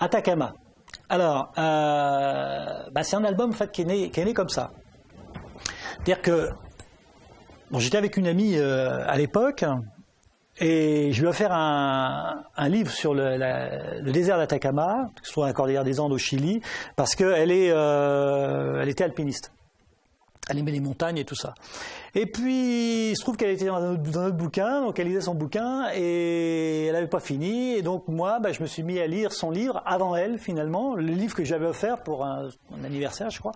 Atacama. Alors, euh, bah, c'est un album qui, est né, comme ça. C'est-à-dire que j'étais avec une amie euh, à l'époque et je lui ai offert un, livre sur le, désert d'Atacama, qui se trouve à la Cordillère des Andes au Chili, parce qu'elle euh, était alpiniste. Elle aimait les montagnes et tout ça. Et puis, il se trouve qu'elle était dans un, autre, dans bouquin, donc elle lisait son bouquin et elle n'avait pas fini. Et donc moi, bah, je me suis mis à lire son livre avant elle, finalement, le livre que j'avais offert pour un, anniversaire, je crois.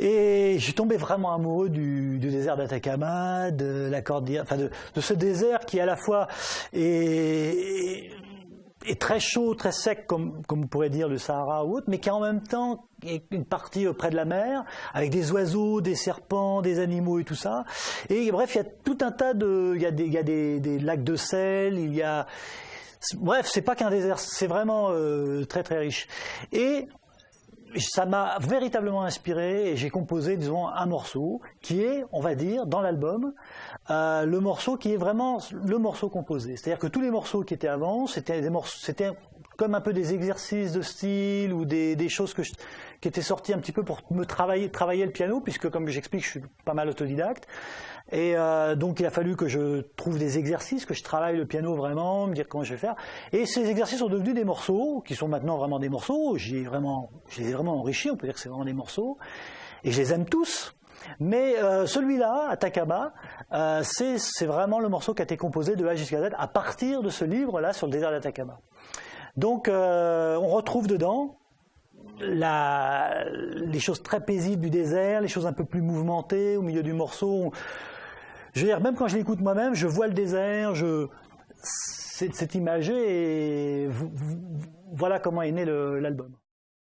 Et j'ai tombé vraiment amoureux du, du désert d'Atacama, de la cordillère, enfin de, de ce désert qui à la fois est, est très chaud, très sec, comme, comme on pourrait dire le Sahara ou autre, mais qui en même temps une partie près de la mer, avec des oiseaux, des serpents, des animaux et tout ça. Et bref, il y a tout un tas de, il y a des, il y a des, des lacs de sel, il y a, bref, c'est pas qu'un désert, c'est vraiment euh, très très riche. Et ça m'a véritablement inspiré et j'ai composé, disons, un morceau qui est, on va dire, dans l'album, euh, le morceau qui est vraiment le morceau composé. C'est-à-dire que tous les morceaux qui étaient avant, c'était des morceaux, comme un peu des exercices de style ou des, choses qui étaient sorties un petit peu pour me travailler, le piano, puisque comme j'explique, je suis pas mal autodidacte. Et euh, donc il a fallu que je trouve des exercices, que je travaille le piano vraiment, me dire comment je vais faire. Et ces exercices sont devenus des morceaux, qui sont maintenant vraiment des morceaux. J'ai vraiment, je les ai vraiment enrichis, on peut dire que c'est vraiment des morceaux. Et je les aime tous. Mais euh, celui-là, Atacama, euh, c'est vraiment le morceau qui a été composé de A jusqu'à Z à partir de ce livre-là sur le désert d'Atacama. Donc euh, on retrouve dedans la- les choses très paisibles du désert, les choses un peu plus mouvementées au milieu du morceau. Je veux dire, même quand je l'écoute moi-même, je vois le désert, je... c'est imagé et voilà comment est né l'album.